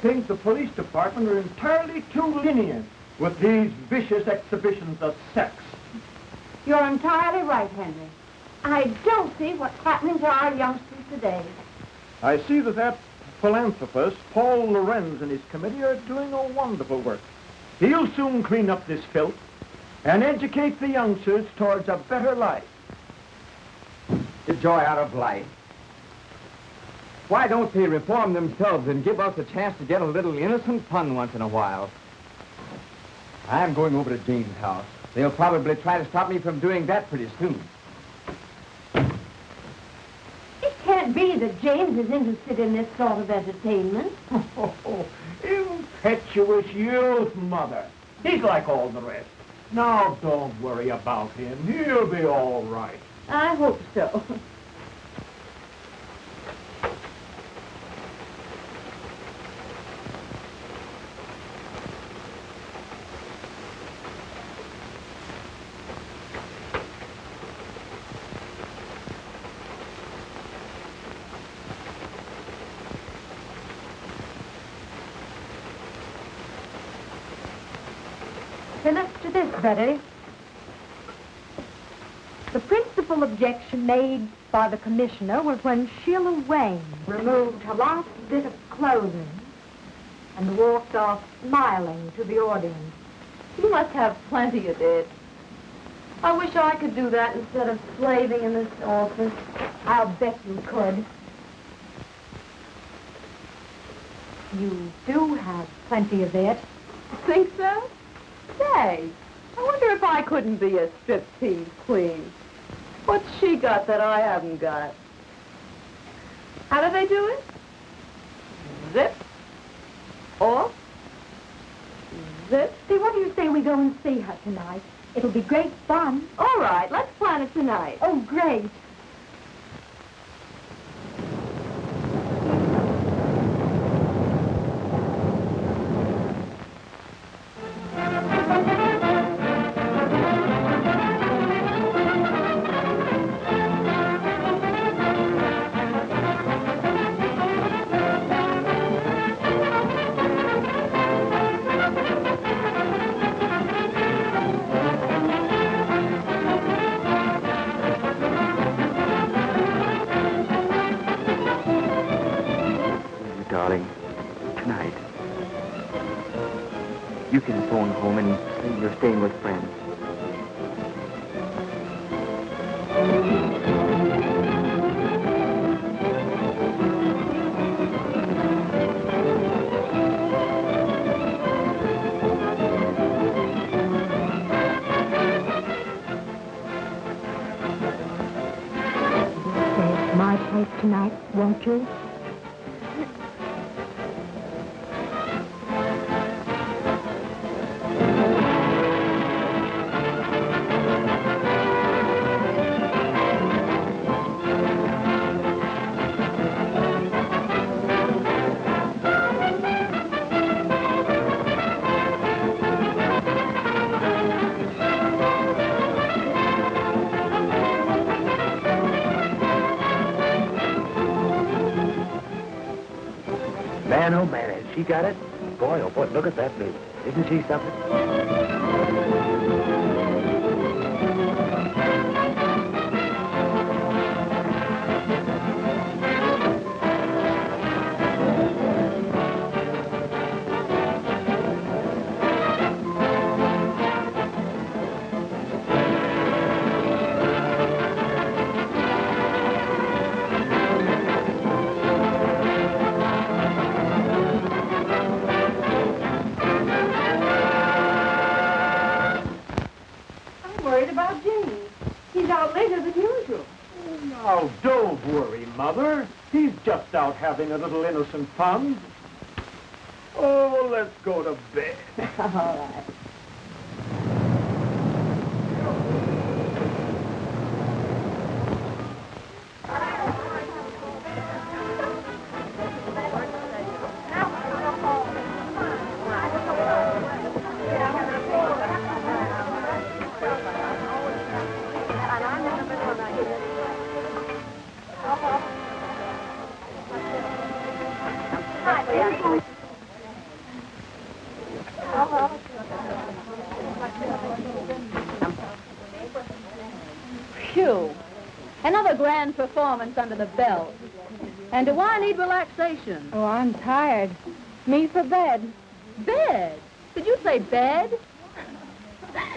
I think the police department are entirely too lenient with these vicious exhibitions of sex. You're entirely right, Henry. I don't see what's happening to our youngsters today. I see that that philanthropist, Paul Lorenz, and his committee are doing a wonderful work. He'll soon clean up this filth and educate the youngsters towards a better life. The joy out of life. Why don't they reform themselves and give us a chance to get a little innocent fun once in a while? I'm going over to Jane's house. They'll probably try to stop me from doing that pretty soon. It can't be that James is interested in this sort of entertainment. Oh, impetuous youth, Mother. He's like all the rest. Now, don't worry about him. He'll be all right. I hope so. The principal objection made by the commissioner was when Sheila Wayne removed her last bit of clothing and walked off smiling to the audience. You must have plenty of it. I wish I could do that instead of slaving in this office. I'll bet you could. You do have plenty of it. Think so? Say, I wonder if I couldn't be a striptease queen. What's she got that I haven't got? How do they do it? Zip. Off. Zip. See, what do you say we go and see her tonight? It'll be great fun. All right, let's plan it tonight. Oh, great. Oh man, she got it? Boy, oh boy, look at that baby. Isn't she something? Mother. He's just out having a little innocent fun. Oh, let's go to bed. All right. Another grand performance under the belt. And do I need relaxation? Oh, I'm tired. Me for bed. Bed? Did you say bed?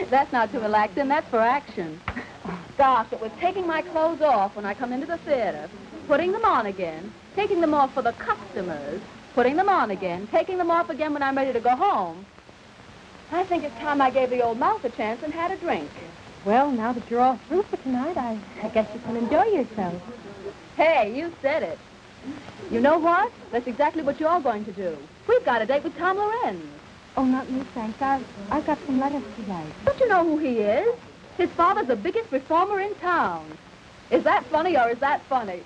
that's not too relaxing, that's for action. Gosh, it was taking my clothes off when I come into the theater, putting them on again, taking them off for the customers, putting them on again, taking them off again when I'm ready to go home. I think it's time I gave the old mouth a chance and had a drink. Well, now that you're all through for tonight, I, I guess you can enjoy yourself. Hey, you said it. You know what? That's exactly what you're going to do. We've got a date with Tom Lorenz. Oh, not me, thanks. I've, I've got some letters to write. Don't you know who he is? His father's the biggest reformer in town. Is that funny or is that funny?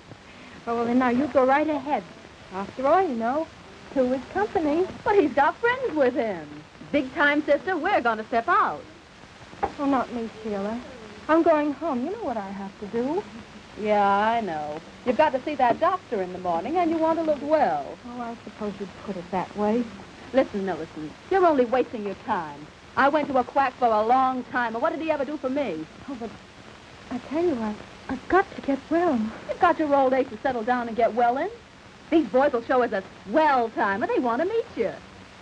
Oh, well, then now you go right ahead. After all, you know, two is company. But he's got friends with him. Big time, sister, we're going to step out. Oh, not me, Sheila. I'm going home. You know what I have to do. Yeah, I know. You've got to see that doctor in the morning, and you want to look well. Oh, I suppose you'd put it that way. Listen, Millicent, you're only wasting your time. I went to a quack for a long time, and what did he ever do for me? Oh, but I tell you, I, I've got to get well. You've got your old age to settle down and get well in. These boys will show us a swell time, and they want to meet you.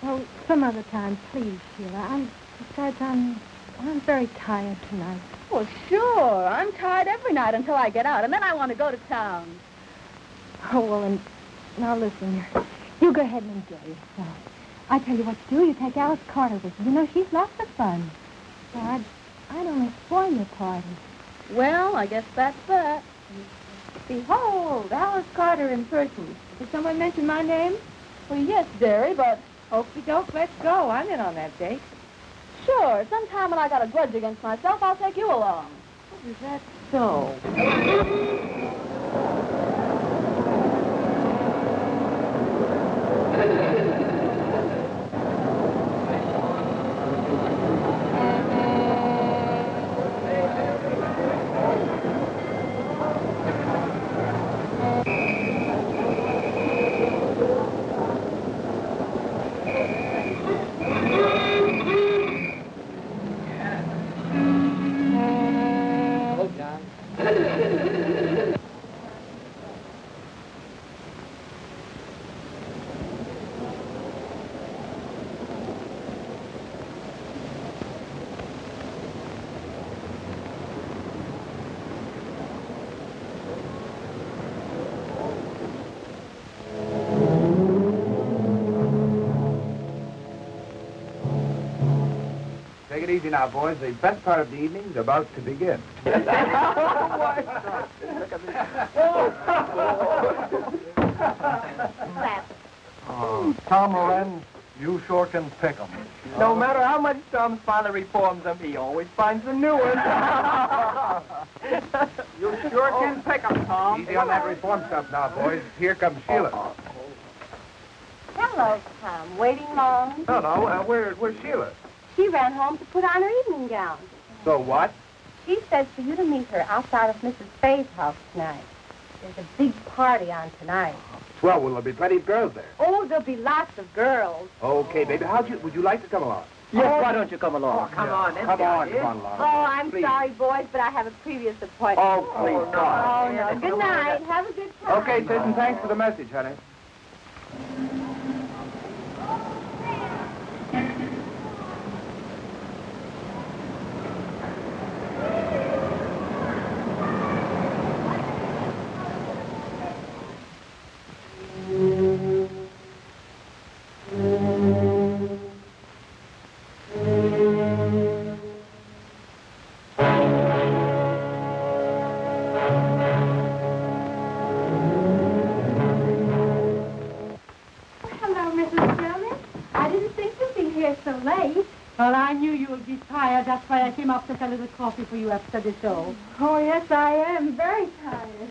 Oh, some other time, please, Sheila. I'm, besides, I'm, I'm very tired tonight. Well, sure. I'm tired every night until I get out, and then I want to go to town. Oh, well, and now listen. You go ahead and enjoy yourself. I tell you what to do. You take Alice Carter with you. You know, she's lots of fun. So I'd, I'd only spoil your party. Well, I guess that's that. Behold, Alice Carter in person. Did someone mention my name? Well, yes, dearie, but Okey doke, let's go. I'm in on that date. Sure, sometime when I got a grudge against myself, I'll take you along. Is that so? It easy now, boys. The best part of the evening's about to begin. Oh, Tom Lorenz, you sure can pick 'em. No matter how much Tom's father reforms them, he always finds a new one. you sure can pick 'em, Tom. Easy on that reform stuff now, boys. Here comes Sheila. Hello, Tom. Waiting long? No, no, uh, where, where's Sheila? She ran home to put on her evening gown. So what? She says for you to meet her outside of Mrs. Faye's house tonight. There's a big party on tonight. Well, will there be plenty of girls there? Oh, there'll be lots of girls. Okay, baby. How'd you, would you like to come along? Yes, oh, why don't you come along? Oh, come on, Come on, come on along. Oh, I'm Please. sorry, boys, but I have a previous appointment. Oh, please, God. Oh, no. Good night. Have a good time. Okay, sis, and thanks for the message, honey. That's why I came up to sell a little coffee for you after the show. Oh, yes, I am. Very tired.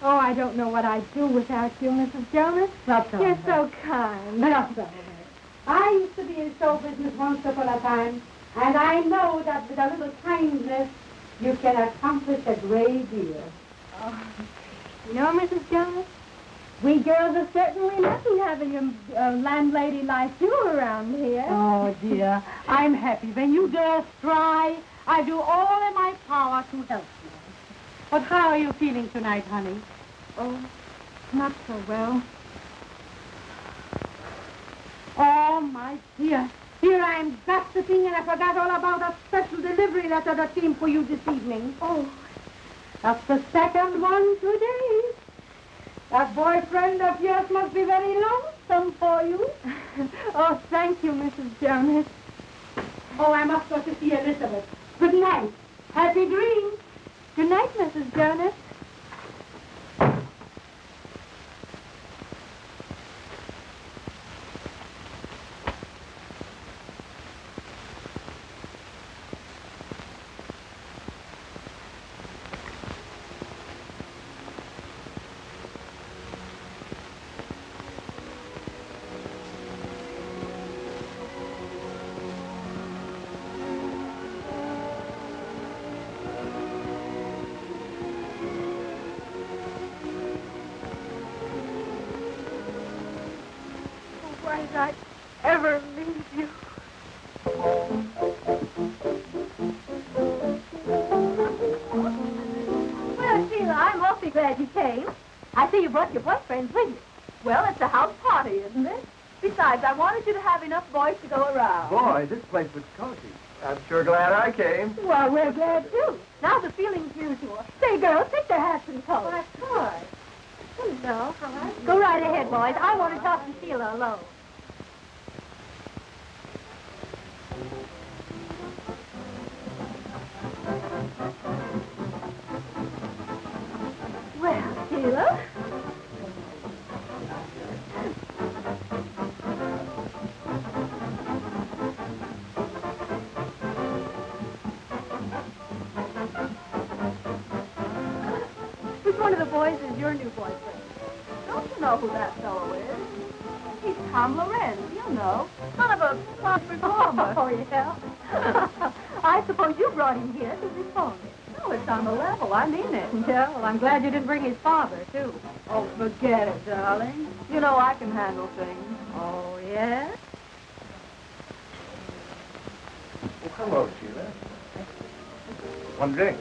Oh, I don't know what I'd do without you, Mrs. Jonas. Not so. You're so kind. Not so. I used to be in show business once upon a time, and I know that with a little kindness, you can accomplish a great deal. Oh. You know, Mrs. Jonas, we girls are certainly lucky having a, a landlady like you around here. Oh, dear. I'm happy. When you girls try, I do all in my power to help you. But how are you feeling tonight, honey? Oh, not so well. Oh, my dear. Here I am gossiping and I forgot all about a special delivery letter that came for you this evening. Oh, That's the second one today. That boyfriend of yours must be very lonesome for you. oh, thank you, Mrs. Jonas. Oh, I must go to see Elizabeth. Good night. Happy dreams. Good night, Mrs. Jonas. Know who that fellow is? He's Tom Lorenz, you know. Son of a class performer. Oh, yeah? I suppose you brought him here to reform it. No, it's on the level. I mean it. Yeah, well, I'm glad you didn't bring his father, too. Oh, forget it, darling. You know I can handle things. Oh, yeah? Well, hello, Sheila. One drink.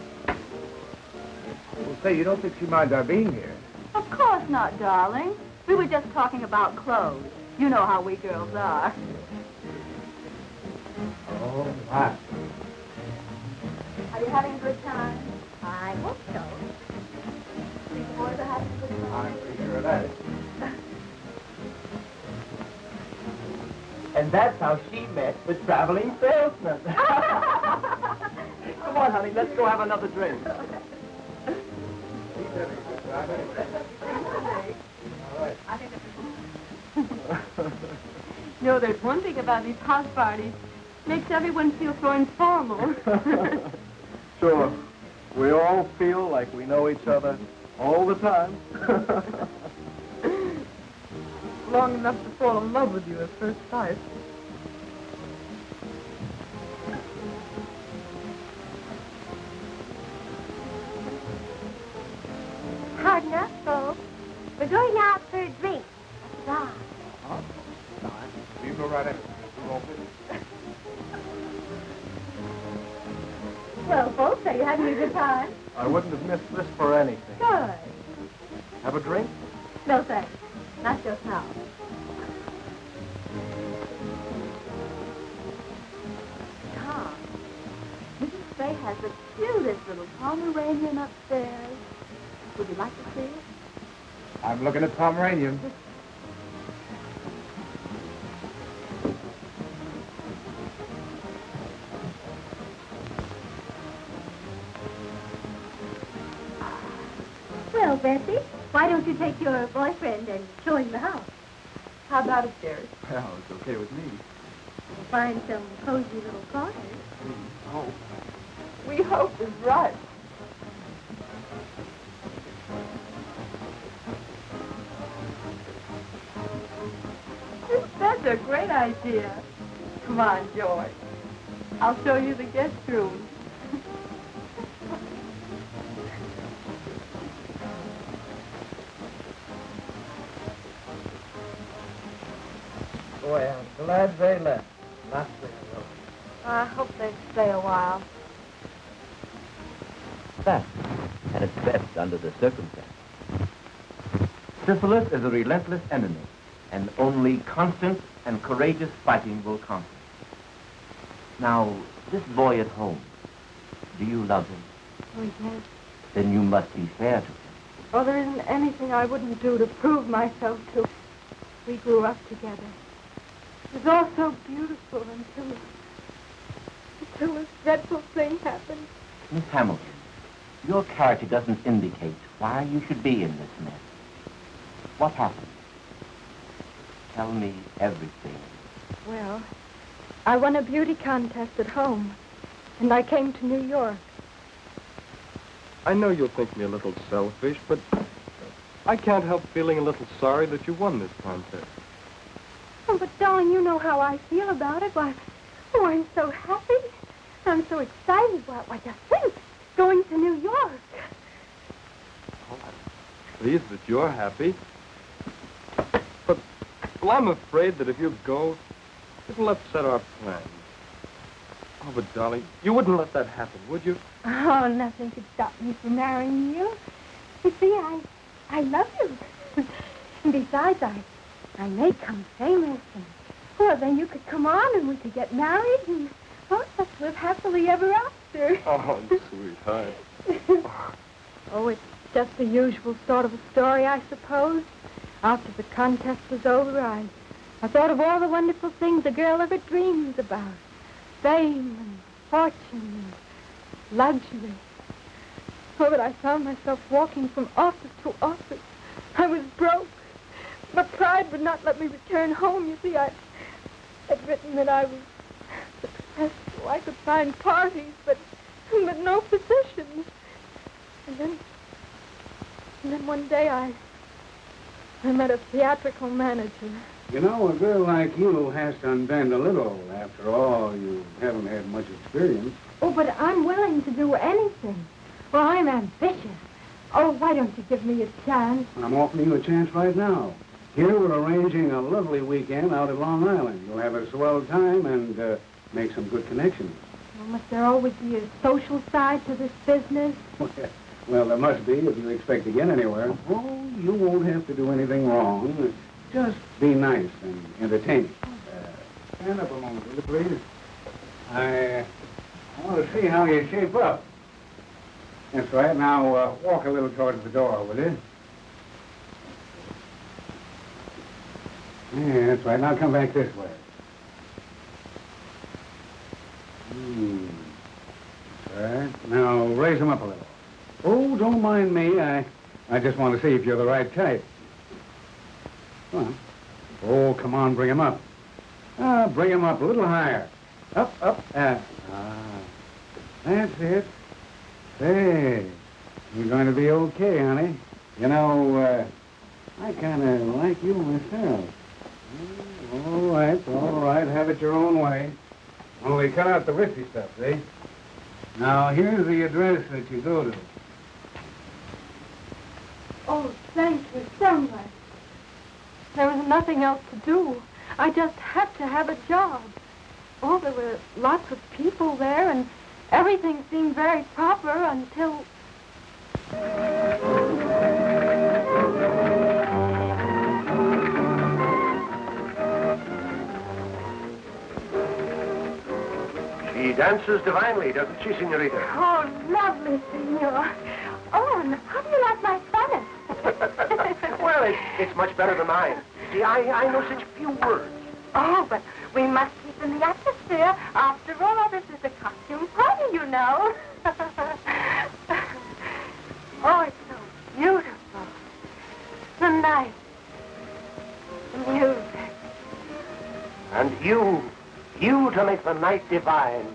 Well, say, you don't think she minds our being here? Of course not, darling. We were just talking about clothes. You know how we girls are. Oh, my. Are you having a good time? I hope so. Think the boys are having a good time? I'm pretty sure of that. And that's how she met the traveling salesman. Come on, honey, let's go have another drink. He's having a good time, anyway. All right. You know, there's one thing about these house parties. Makes everyone feel so informal. Sure. We all feel like we know each other all the time. Long enough to fall in love with you at first sight. Pomeranian. I hope they stay a while. That. and it's best under the circumstances. Syphilis is a relentless enemy, and only constant and courageous fighting will conquer. Now, this boy at home, do you love him? Oh, yes. Then you must be fair to him. Oh, there isn't anything I wouldn't do to prove myself to. We grew up together. It was all so beautiful until... until this dreadful thing happened. Miss Hamilton, your character doesn't indicate why you should be in this mess. What happened? Tell me everything. Well, I won a beauty contest at home, and I came to New York. I know you'll think me a little selfish, but I can't help feeling a little sorry that you won this contest. Oh, but darling, you know how I feel about it. Why, oh, I'm so happy. I'm so excited. Why, why, just think, going to New York. Oh, I'm pleased that you're happy. But, well, I'm afraid that if you go, it'll upset our plans. Oh, but darling, you wouldn't let that happen, would you? Oh, nothing could stop me from marrying you. You see, I, I love you. and besides, I, I may come famous, and well, then you could come on, and we could get married, and let's live happily ever after. Oh, sweetheart. oh, it's just the usual sort of a story, I suppose. After the contest was over, I, I thought of all the wonderful things a girl ever dreams about. Fame and fortune and luxury. Oh, but I found myself walking from office to office. I was broke. But pride would not let me return home. You see, I had written that I was I could find parties, but but no positions. And then, and then one day I, I met a theatrical manager. You know, a girl like you has to unbend a little. After all, you haven't had much experience. Oh, but I'm willing to do anything. Well, I'm ambitious. Oh, why don't you give me a chance? I'm offering you a chance right now. Here we're arranging a lovely weekend out at Long Island. You'll have a swell time and uh, make some good connections. Well, must there always be a social side to this business? well, there must be if you expect to get anywhere. Oh, you won't have to do anything wrong. Just be nice and entertaining. Uh, stand up a moment, will you, please? I, I want to see how you shape up. That's right. Now, uh, walk a little towards the door, will you? Yeah, that's right. Now come back this way. Hmm. That's right. Now raise them up a little. Oh, don't mind me. I, I just want to see if you're the right type. Come on. Oh, come on, bring him up. Ah, bring him up a little higher. Up, up, uh, ah. That's it. Say, you're going to be okay, honey. You know, uh, I kind of like you myself. All right, all right. Have it your own way. Only cut out the risky stuff, see? Now, here's the address that you go to. Oh, thank you so much. There was nothing else to do. I just had to have a job. Oh, there were lots of people there, and everything seemed very proper until... dances divinely, doesn't she, senorita? Oh, lovely, senor. Oh, and how do you like my Spanish? well, it's, it's much better than mine. See, I, I know such few words. Oh, but we must keep in the atmosphere. After all, this is a costume party, you know. oh, it's so beautiful. The night. The music. And you, you to make the night divine.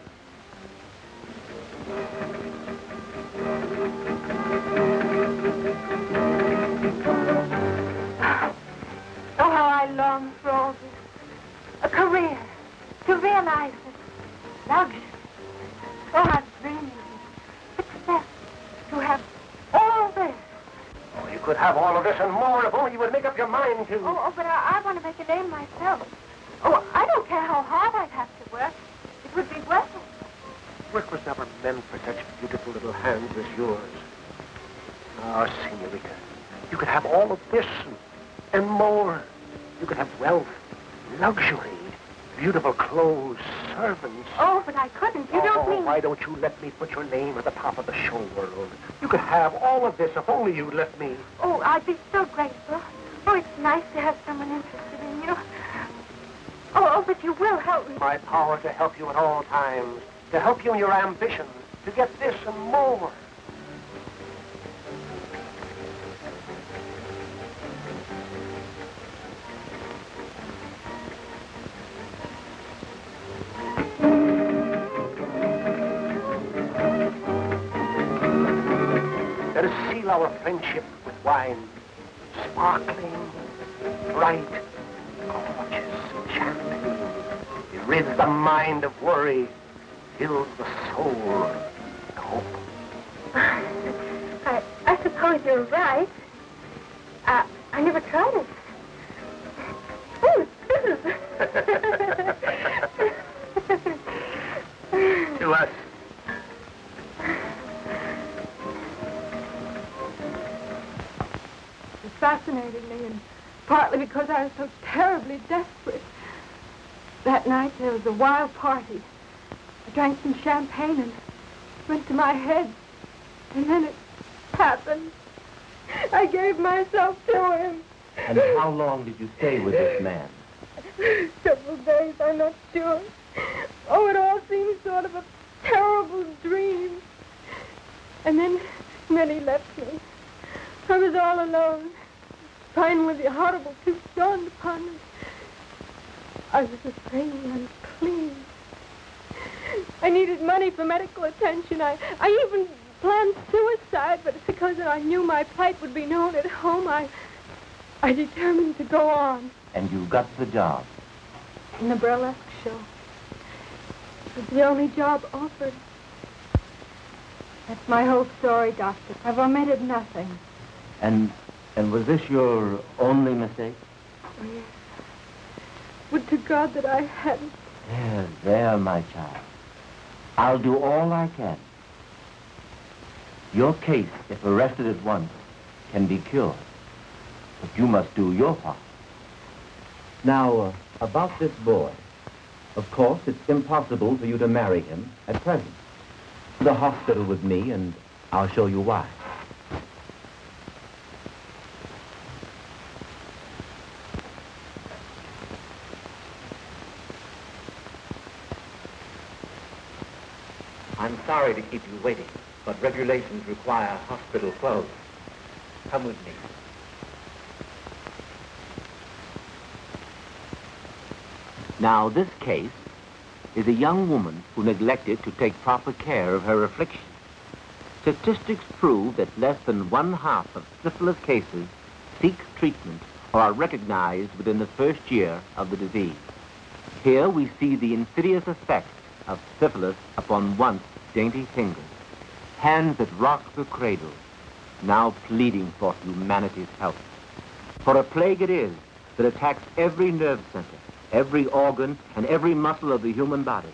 And more if only you would make up your mind to... Oh, oh but I, I want to make a name myself. Oh, I don't care how hard I'd have to work. It would be worth it. Work was never meant for such beautiful little hands as yours. Ah, senorita, you could have all of this and, and more. You could have wealth, luxury, beautiful clothes, servants. Oh, but I couldn't. You oh, don't mean... why don't you let me put your name at the top of the show world? You could have all of this if only you'd let me. Oh, I'd be so grateful. Oh, it's nice to have someone interested in you. Oh, oh, but you will help me. My power to help you at all times, to help you in your ambitions, to get this and more. Our friendship with wine, sparkling, bright, gorgeous champagne. It rids the mind of worry, fills the soul with hope. I, I suppose you're right. Uh, I never tried it. Oh, this is... to us. Fascinated me, and partly because I was so terribly desperate. That night there was a wild party. I drank some champagne and went to my head. And then it happened. I gave myself to him. And how long did you stay with this man? Several days, I'm not sure. Oh, it all seemed sort of a terrible dream. And then, then he left me. I was all alone. Finally, the horrible truth dawned upon me. I was afraid and unclean. I needed money for medical attention. I, I even planned suicide, but because I knew my plight would be known at home, I, I determined to go on. And you got the job. In the burlesque show. It was the only job offered. That's my whole story, Doctor. I've omitted nothing. And and was this your only mistake? Oh, yes. Would to God that I hadn't. There, there, my child. I'll do all I can. Your case, if arrested at once, can be cured. But you must do your part. Now, uh, about this boy. Of course, it's impossible for you to marry him at present. The hospital with me, and I'll show you why. I'm sorry to keep you waiting, but regulations require hospital clothes. Come with me. Now, this case is a young woman who neglected to take proper care of her affliction. Statistics prove that less than one half of syphilis cases seek treatment or are recognized within the first year of the disease. Here we see the insidious effect of syphilis upon once dainty fingers, hands that rock the cradle, now pleading for humanity's help. For a plague it is that attacks every nerve center, every organ, and every muscle of the human body.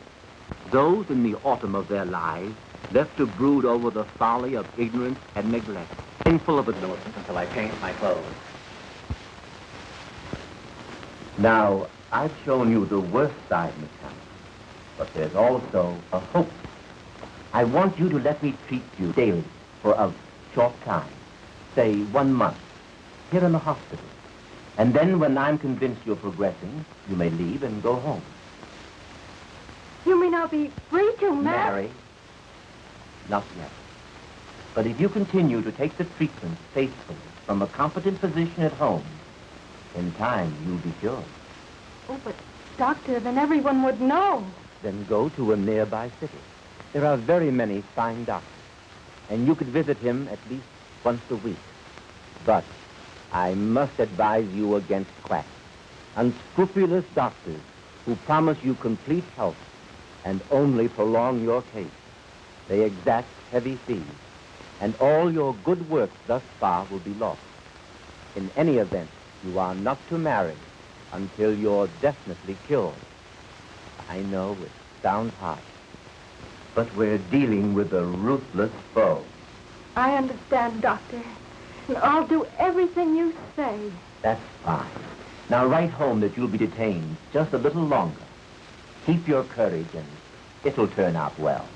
Those in the autumn of their lives left to brood over the folly of ignorance and neglect, painful of innocence until I paint my clothes. Now, I've shown you the worst side, Miss Hammond, but there's also a hope. I want you to let me treat you daily for a short time, say one month, here in the hospital. And then when I'm convinced you're progressing, you may leave and go home. You mean I'll be free to marry? Marry? Not yet. But if you continue to take the treatment faithfully from a competent physician at home, in time you'll be cured. Oh, but, Doctor, then everyone would know. Then go to a nearby city. There are very many fine doctors, and you could visit him at least once a week. But I must advise you against quacks, unscrupulous doctors who promise you complete health and only prolong your case. They exact heavy fees, and all your good work thus far will be lost. In any event, you are not to marry until you're definitely cured. I know it sounds harsh, but we're dealing with a ruthless foe. I understand, Doctor. And I'll do everything you say. That's fine. Now write home that you'll be detained just a little longer. Keep your courage and it'll turn out well.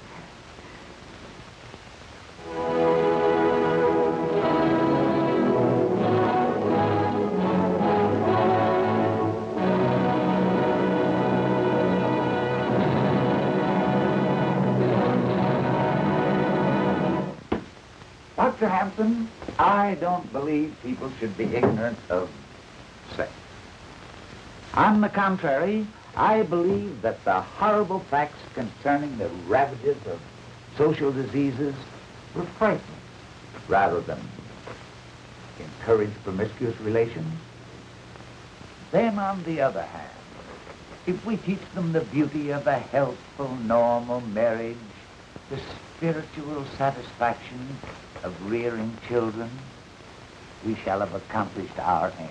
Dr. Hampton, I don't believe people should be ignorant of sex. On the contrary, I believe that the horrible facts concerning the ravages of social diseases will frighten rather than encourage promiscuous relations. Then, on the other hand, if we teach them the beauty of a healthful, normal marriage, the spiritual satisfaction of rearing children, we shall have accomplished our aim.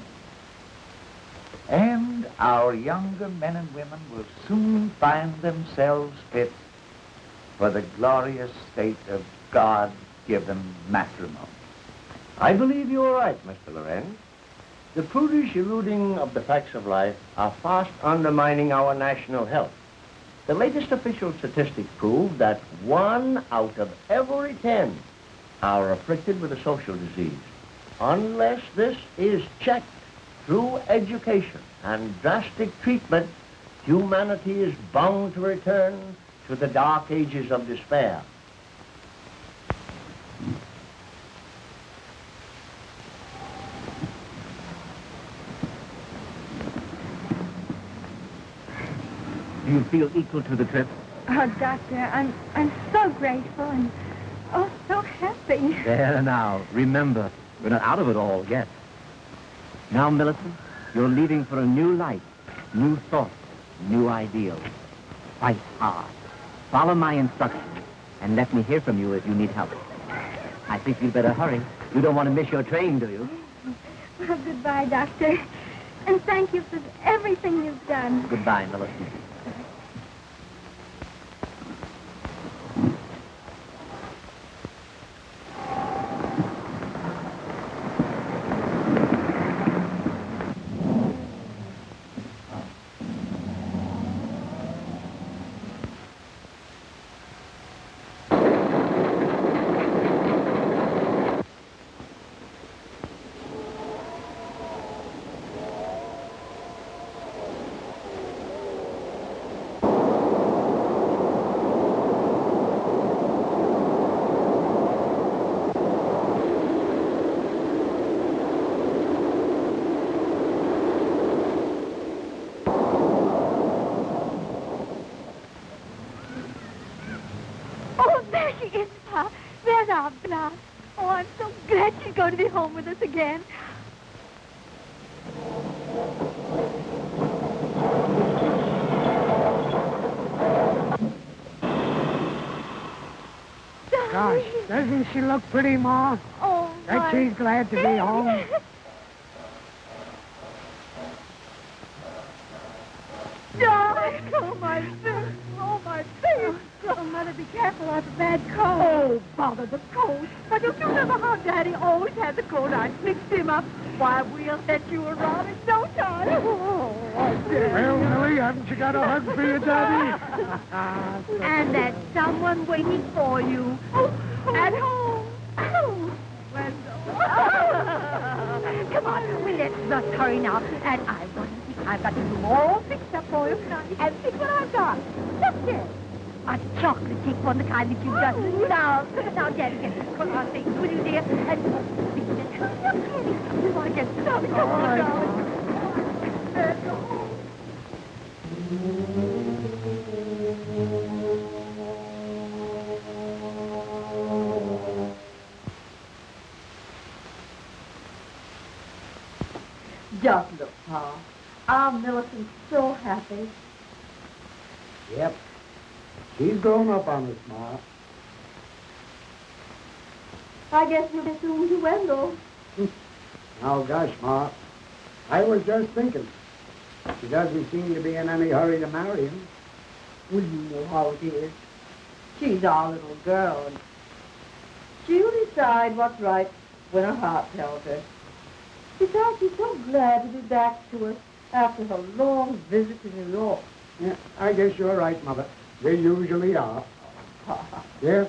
And our younger men and women will soon find themselves fit for the glorious state of God-given matrimony. I believe you are right, Mr. Lorenz. The prudish eluding of the facts of life are fast undermining our national health. The latest official statistics prove that one out of every ten are afflicted with a social disease. Unless this is checked through education and drastic treatment, humanity is bound to return to the dark ages of despair. Do you feel equal to the trip? Oh, Doctor, I'm, I'm so grateful and, oh, so happy. There now. Remember, we're not out of it all yet. Now, Millicent, you're leaving for a new life, new thoughts, new ideals. Fight hard. Follow my instructions, and let me hear from you if you need help. I think you'd better hurry. You don't want to miss your train, do you? Well, goodbye, Doctor. And thank you for everything you've done. Goodbye, Millicent. Oh, there she is, Pa. There's our blouse. Oh, I'm so glad she's going to be home with us again. Gosh, doesn't she look pretty, Ma? Oh, my she's glad to be home. Darling, oh, my face. Oh, my face. Oh, Mother, be careful. I have a bad cold. Oh, bother the cold. Why, don't you remember how Daddy always had the cold? I mixed him up. Why, we'll set you around in no time. Oh, I did. Well, Millie, haven't you got a hug for your daddy? And there's someone waiting for you. Oh, At oh. home. Oh, Wendell. Come on, we let's just hurry now. And I want to see, I've got the room all fixed up for you. And see what I've got. Look there. A chocolate cake one, the kind that you just love. Now, Daddy, get this cook on things, will you, dear? And hurry up, Daddy. We want to get started. Come on, darling. Let's go home. Just look, Pa. Our Millicent's so happy. Yep. She's grown up on us, Ma. I guess we'll soon to Wendell. Oh, gosh, Ma. I was just thinking. She doesn't seem to be in any hurry to marry him. Well, you know how it is. She's our little girl. and She'll decide what's right when her heart tells her. Besides, she's so glad to be back to us after her long visit to New York. Yeah, I guess you're right, Mother. They usually are. Yes?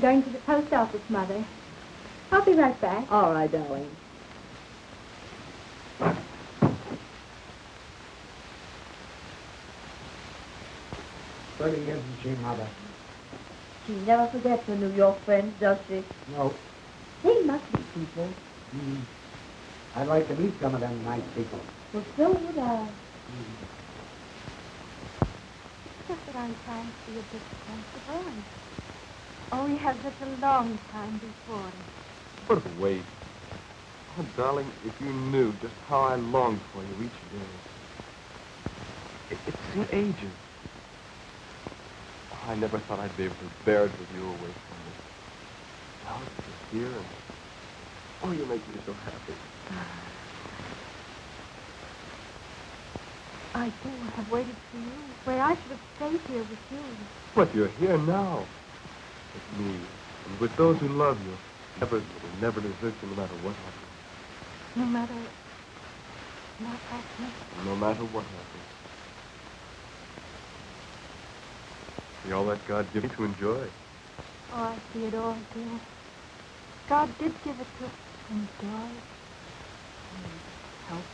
I'm going to the post office, Mother. I'll be right back. All right, darling. Pretty, isn't she, Mother? She never forgets her New York friends, does she? No. They must be people. Mm. I'd like to meet some of them nice people. Well, so would I. Just that I'm trying to be a bit sensible. And... Oh, we have such a long time before us. What a waste. Oh, darling, if you knew just how I longed for you each day. It, it seemed ages. Oh, I never thought I'd be able to bear it with you away from me. Now it's just here and... Oh, you make me so happy. I too have waited for you, where I should have stayed here with you. But you're here now. With me. And with those who love you. Never, never desert you no matter what happens. No matter what happens. No matter what happens. See all that God gave me to enjoy. Oh, I see it all, dear. God did give it to us enjoy. And help.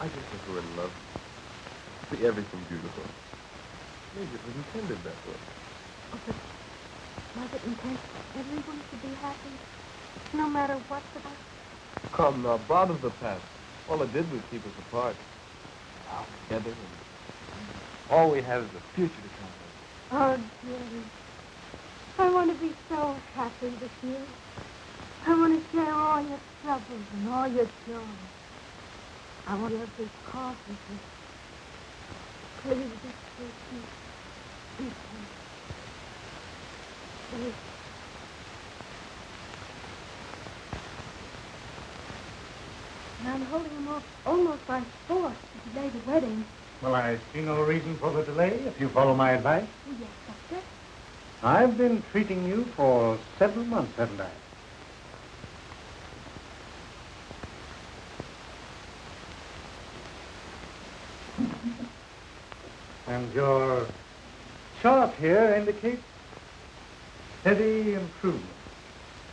I just think we're in love. See everything beautiful. Maybe it was intended that way. Oh, but was it intended everyone to be happy? No matter what's about. Come now, bother the past. All it did was keep us apart. Now together, and all we have is the future to come. with. Oh, dearie. I want to be so happy with you. I want to share all your troubles and all your joy. I want your big coffee with Please patient. Be patient. And I'm holding him off almost by force to delay the wedding. Well, I see no reason for the delay if you follow my advice. Oh, yes, Doctor. I've been treating you for several months, haven't I? And your chart here indicates steady improvement.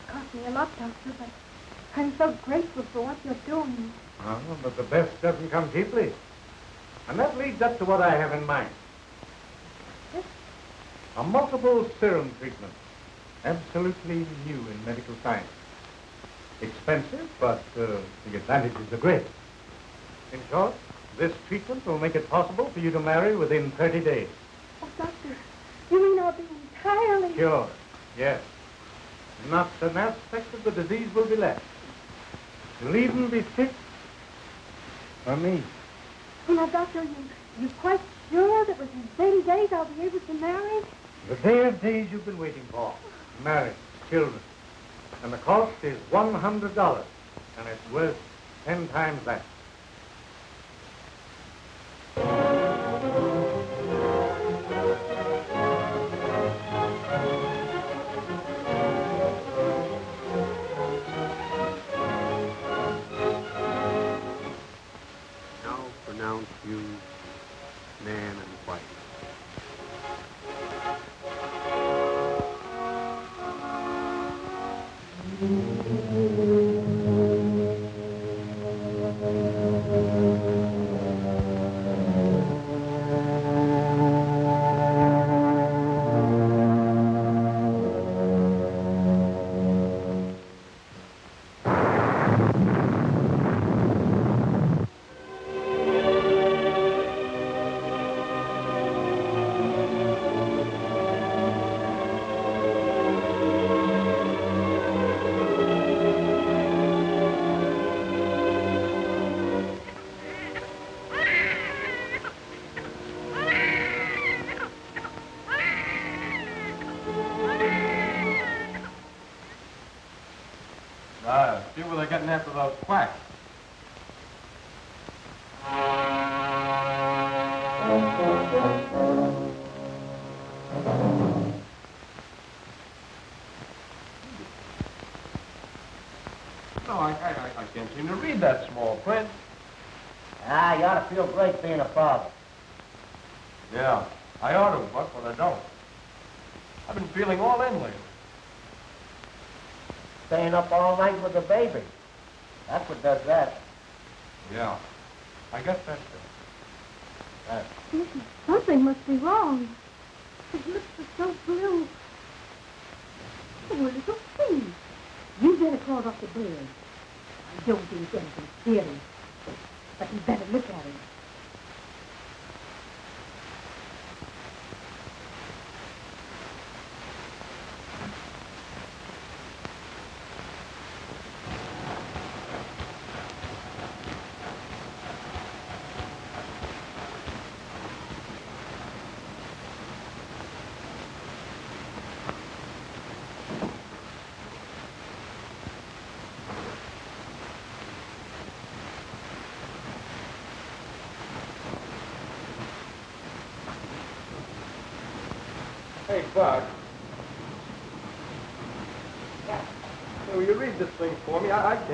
It cost me a lot, Doctor, but I'm so grateful for what you're doing. Oh, but the best doesn't come cheaply. And that leads up to what I have in mind. Yes? A multiple serum treatment. Absolutely new in medical science. Expensive, but uh, the advantages are great. In short, this treatment will make it possible for you to marry within 30 days. Oh, Doctor, you mean I'll be entirely... Sure, yes. Not an aspect of the disease will be left. You'll even be fit for me. Oh, now, Doctor, you, you quite sure that within 30 days I'll be able to marry? The day of days you've been waiting for. Marriage, children. And the cost is $100. And it's worth 10 times that. Staying up all night with the baby. That's what does that. Yeah, I guess that's it. Listen, something must be wrong. His lips are so blue. Oh, little thing. You better crawl off the bed. I don't think anything serious. But you better look at him.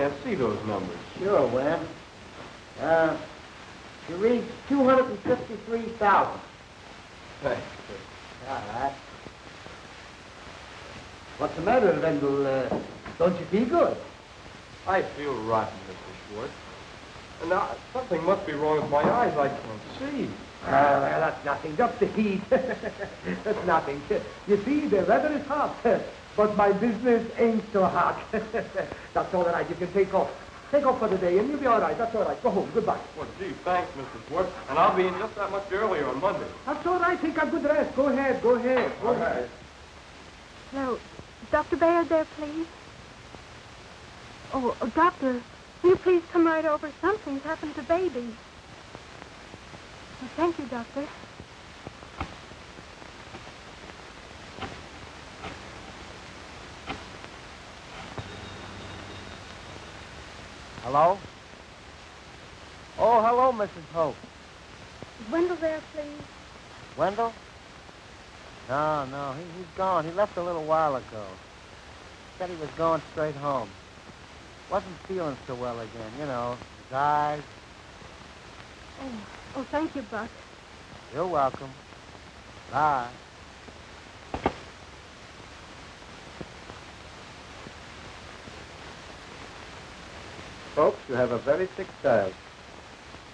Can't see those numbers. Sure, Webb. Uh, you read 253,000. Thanks. All right. What's the matter, Wendell? Uh, don't you feel good? I feel rotten, Mr. Schwartz. Now, something must be wrong with my eyes. I can't see. Uh, well, that's nothing. Just the heat. that's nothing. You see, the weather is hot, but my business ain't so hot. that's all right. You can take off. Take off for the day, and you'll be all right. That's all right. Go home. Goodbye. Well, gee, thanks, Mr. Schwartz. And I'll be in just that much earlier on Monday. That's all right. Take a good rest. Go ahead. Go ahead. Go All ahead. right. Now, is Dr. Bayard there, please? Oh, oh, doctor, will you please come right over? Something's happened to baby. Oh, thank you, doctor. Hello? Oh, hello, Mrs. Hope. Is Wendell there, please? Wendell? No, no, he, he's gone. He left a little while ago. Said he was going straight home. Wasn't feeling so well again, you know. His eyes. Oh, oh, thank you, Buck. You're welcome. Bye. Folks, you have a very sick child.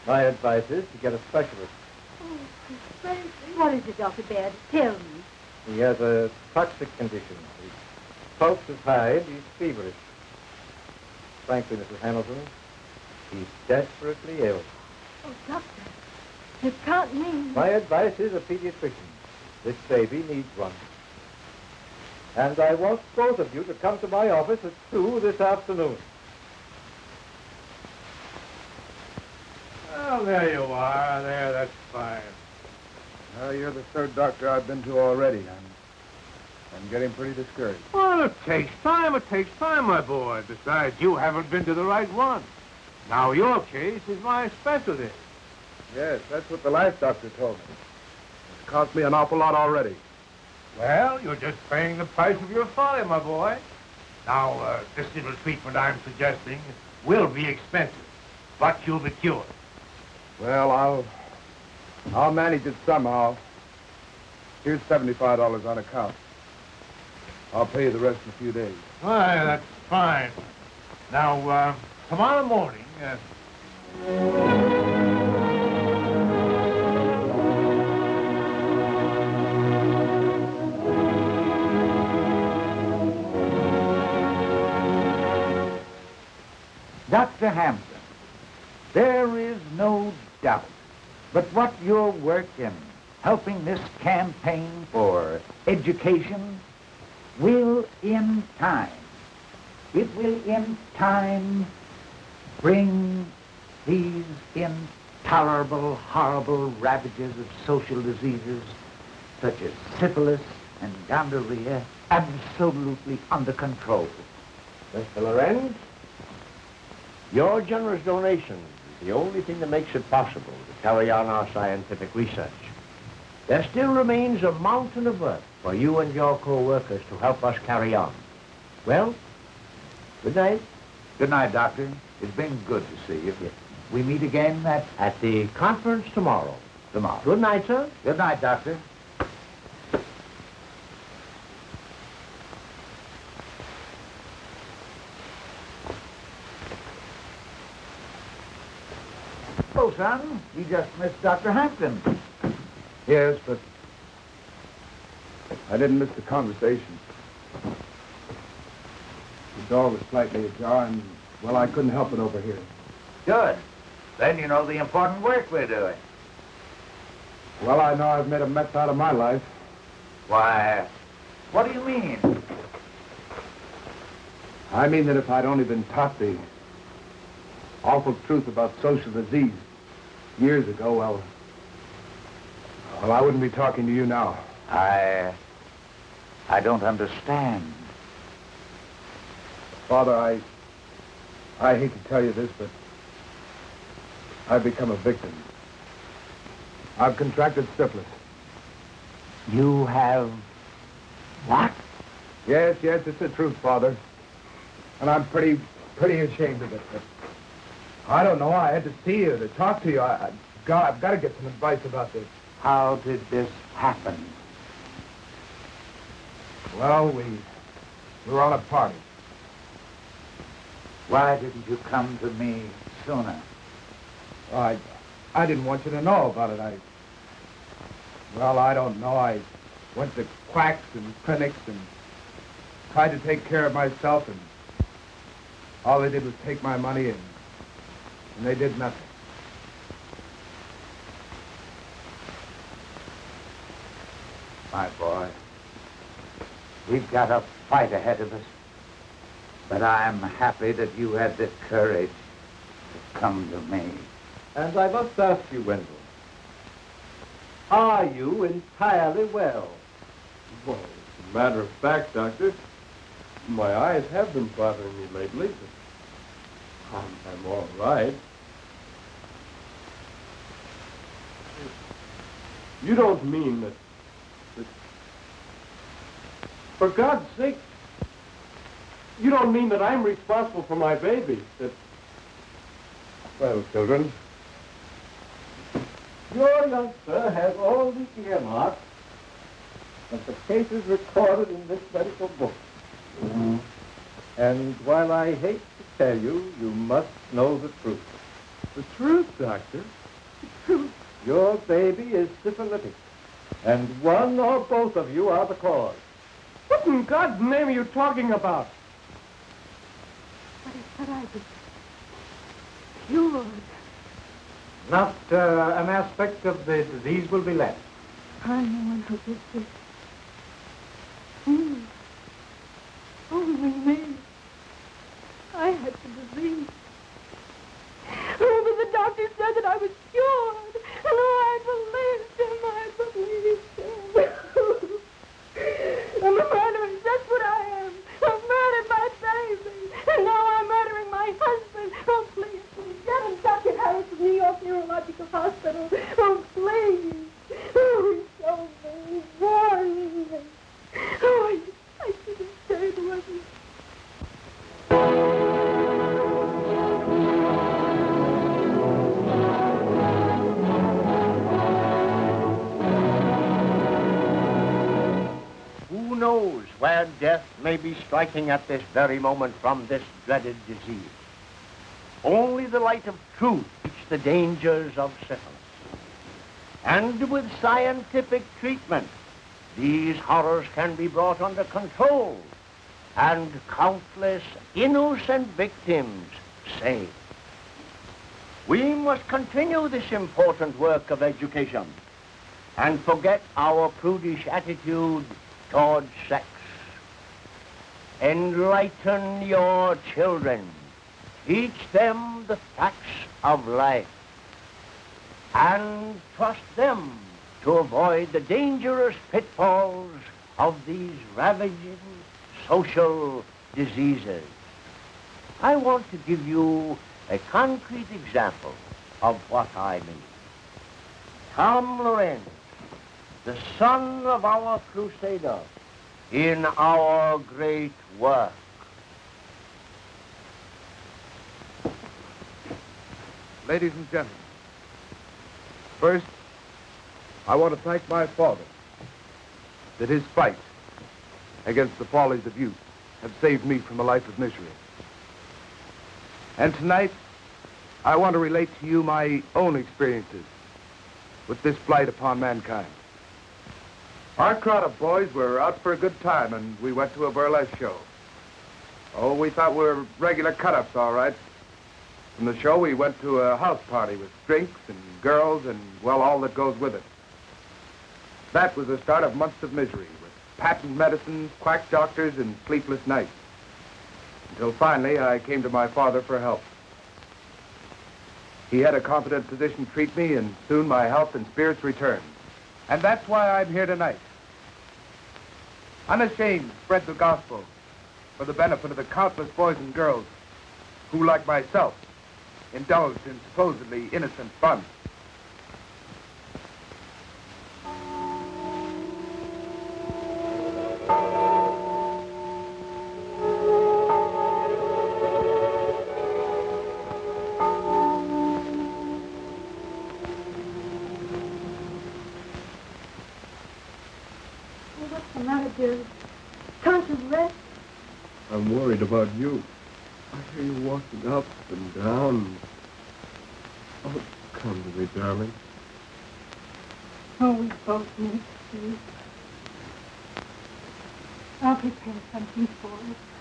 My advice is to get a specialist. Oh, what is it, Dr. Baird? Tell me. He has a toxic condition. His pulse is high he's feverish. Frankly, Mrs. Hamilton, he's desperately ill. Oh, doctor, you can't mean... My advice is a pediatrician. This baby needs one. And I want both of you to come to my office at 2 this afternoon. Well, there you are. There, that's fine. Well, you're the third doctor I've been to already. I'm, I'm getting pretty discouraged. Well, it takes time. It takes time, my boy. Besides, you haven't been to the right one. Now, your case is my specialty. Yes, that's what the last doctor told me. It's cost me an awful lot already. Well, you're just paying the price of your folly, my boy. Now, uh, this little treatment I'm suggesting will be expensive, but you'll be cured. Well, I'll, I'll manage it somehow. Here's seventy-five dollars on account. I'll pay you the rest in a few days. Why, that's fine. Now, uh, tomorrow morning, uh, Dr. Hampton, there is no doubt but what your work in helping this campaign for education will in time, it will in time bring these intolerable, horrible ravages of social diseases such as syphilis and gonorrhea absolutely under control. Mr. Lorenz, Your generous donation is the only thing that makes it possible to carry on our scientific research. There still remains a mountain of work for you and your co-workers to help us carry on. Well, good night. Good night, Doctor. It's been good to see you. We meet again at... At the conference tomorrow. Tomorrow. Good night, sir. Good night, Doctor. Son, you just missed Dr. Hampton. Yes, but I didn't miss the conversation. The door was slightly ajar, and, well, I couldn't help it over here. Good. Then you know the important work we're doing. Well, I know I've made a mess out of my life. Why, what do you mean? I mean that if I'd only been taught the awful truth about social disease years ago, well, well, I wouldn't be talking to you now. I... I don't understand. Father, I... I hate to tell you this, but I've become a victim. I've contracted syphilis. You have... What? Yes, yes, it's the truth, Father. And I'm pretty, pretty ashamed of it. I don't know. I had to see you, to talk to you. I, I, God, I've got to get some advice about this. How did this happen? Well, we, we were on a party. Why didn't you come to me sooner? I, I didn't want you to know about it. I, well, I don't know. I went to quacks and clinics and tried to take care of myself, and all they did was take my money and, and they did nothing. My boy, we've got a fight ahead of us. But I'm happy that you had the courage to come to me. And I must ask you, Wendell, are you entirely well? Well, as a matter of fact, Doctor, my eyes have been bothering me lately, but I'm, I'm all right. You don't mean that, that... For God's sake, you don't mean that I'm responsible for my baby, that... Well, children, Your youngster has all the earmarks of the cases recorded in this medical book. Mm-hmm. And while I hate to tell you, you must know the truth. The truth, Doctor? The truth. Your baby is syphilitic. And one or both of you are the cause. What in God's name are you talking about? What is what I did? Cured. Not uh, an aspect of the disease will be left. I'm the one who did this. Me. Only me. I had the disease. Oh, but the doctor said that I was cured. Striking at this very moment from this dreaded disease? Only the light of truth teach the dangers of syphilis. And with scientific treatment, these horrors can be brought under control and countless innocent victims saved. We must continue this important work of education and forget our prudish attitude toward sex. Enlighten your children. Teach them the facts of life. And trust them to avoid the dangerous pitfalls of these ravaging social diseases. I want to give you a concrete example of what I mean. Tom Lorenz, the son of our crusader, in our great work. Ladies and gentlemen, first, I want to thank my father that his fight against the follies of youth have saved me from a life of misery. And tonight, I want to relate to you my own experiences with this blight upon mankind. Our crowd of boys were out for a good time, and we went to a burlesque show. Oh, we thought we were regular cut-ups, all right. From the show, we went to a house party with drinks and girls and, well, all that goes with it. That was the start of months of misery, with patent medicines, quack doctors, and sleepless nights. Until finally, I came to my father for help. He had a competent physician treat me, and soon my health and spirits returned. And that's why I'm here tonight. Unashamed spread the gospel for the benefit of the countless boys and girls who, like myself, indulged in supposedly innocent fun. Oh, about you. I hear you walking up and down. Oh, come to me, darling. Oh, we both need sleep. I'll prepare something for us.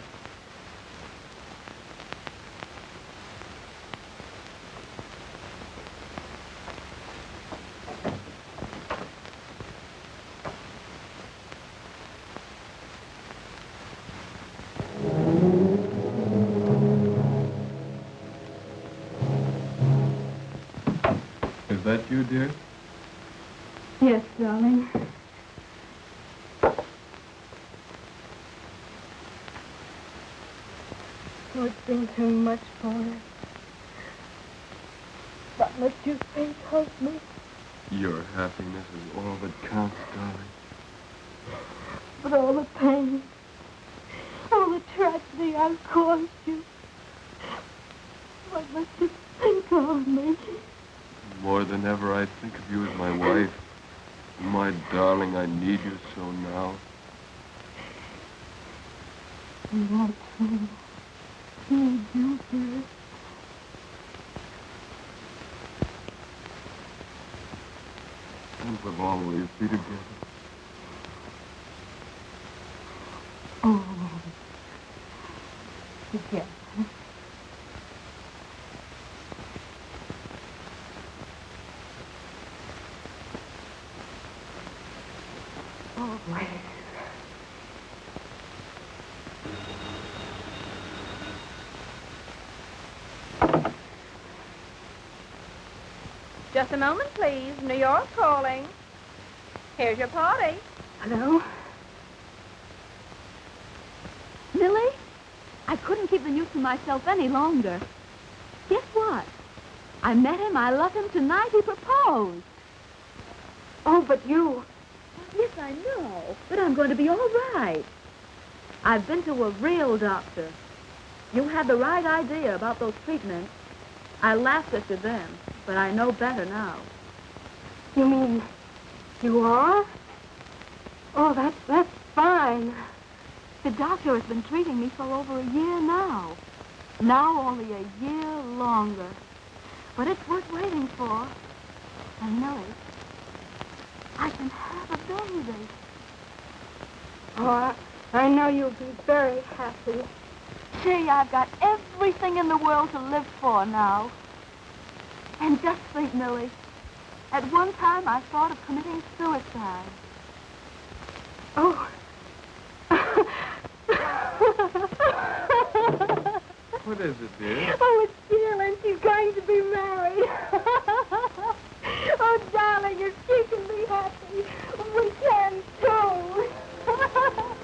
That you, dear? Yes, darling. Oh, it's been too much for us. But must you think help me. Your happiness is all that counts, darling. But all the pain, all the tragedy I've caused you. What must you think of me? More than ever, I think of you as my wife. My darling, I need you so now. I too need you, dear. And we'll always be together. Oh, together. Just a moment, please. New York calling. Here's your party. Hello? Millie? I couldn't keep the news to myself any longer. Guess what? I met him. I love him tonight. He proposed. Oh, but you. Yes, I know. But I'm going to be all right. I've been to a real doctor. You had the right idea about those treatments. I laughed at you then, but I know better now. You mean you are? Oh, that's that's fine. The doctor has been treating me for over a year now. Now only a year longer. But it's worth waiting for. I know it. I can have a baby. Oh, I, I know you'll be very happy. Gee, I've got everything in the world to live for now. And just think, Millie, at one time I thought of committing suicide. Oh. what is it, dear? Oh, it's Dylan. she's going to be married. oh, darling, if she can be happy, we can too.